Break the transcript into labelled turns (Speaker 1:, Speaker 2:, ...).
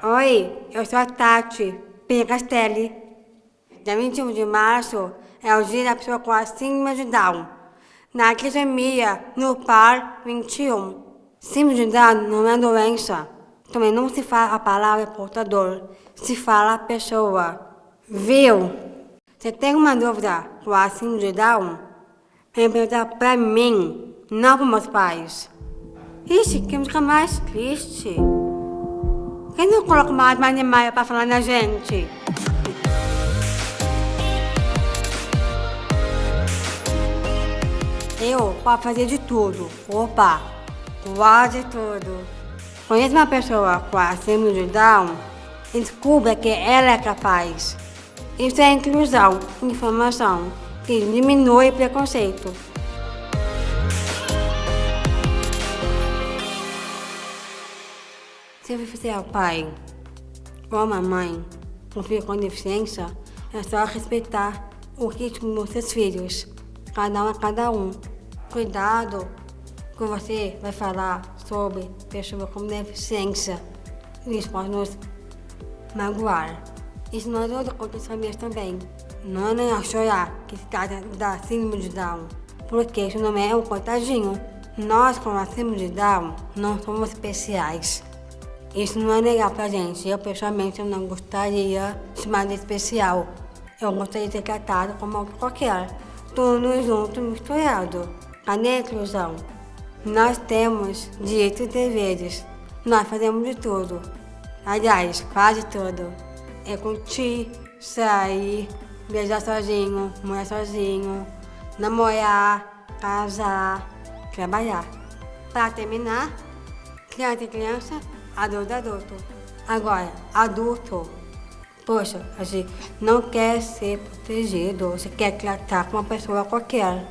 Speaker 1: Oi, eu sou a Tati Picastelli. Dia 21 de março é o dia da pessoa com a síndrome de Down. Na academia, no par 21. Síndrome de Down não é doença. Também não se fala a palavra portador, se fala a pessoa. Viu? Você tem uma dúvida com a síndrome de Down? Vem perguntar pra mim, não para meus pais. Ixi, que música mais triste. Quem não coloca mais animais pra falar na gente? Eu posso fazer de tudo. Opa, quase tudo. Conhece uma pessoa com a síndrome de Down? Descubra que ela é capaz. Isso é inclusão, informação, que diminui preconceito. Se você é o pai ou a mamãe com filho com deficiência, é só respeitar o ritmo dos seus filhos. Cada um é cada um. Cuidado que você vai falar sobre pessoas com deficiência. Isso pode nos magoar. Isso nós outras outras famílias também. Não é nem chorar que se trata da síndrome de Down, porque isso não é um coitadinho. Nós, com a síndrome de Down, não somos especiais. Isso não é legal pra gente. Eu, pessoalmente, eu não gostaria de chamar de especial. Eu gostaria de ser tratado como qualquer. Tudo junto, misturado. Cadê a inclusão? Nós temos direitos e deveres. Nós fazemos de tudo. Aliás, quase tudo. É curtir, sair, beijar sozinho, morar sozinho, namorar, casar, trabalhar. Para terminar, criança e criança, adulto adulto. Agora, adulto, poxa, a gente não quer ser protegido, você quer tratar com uma pessoa qualquer.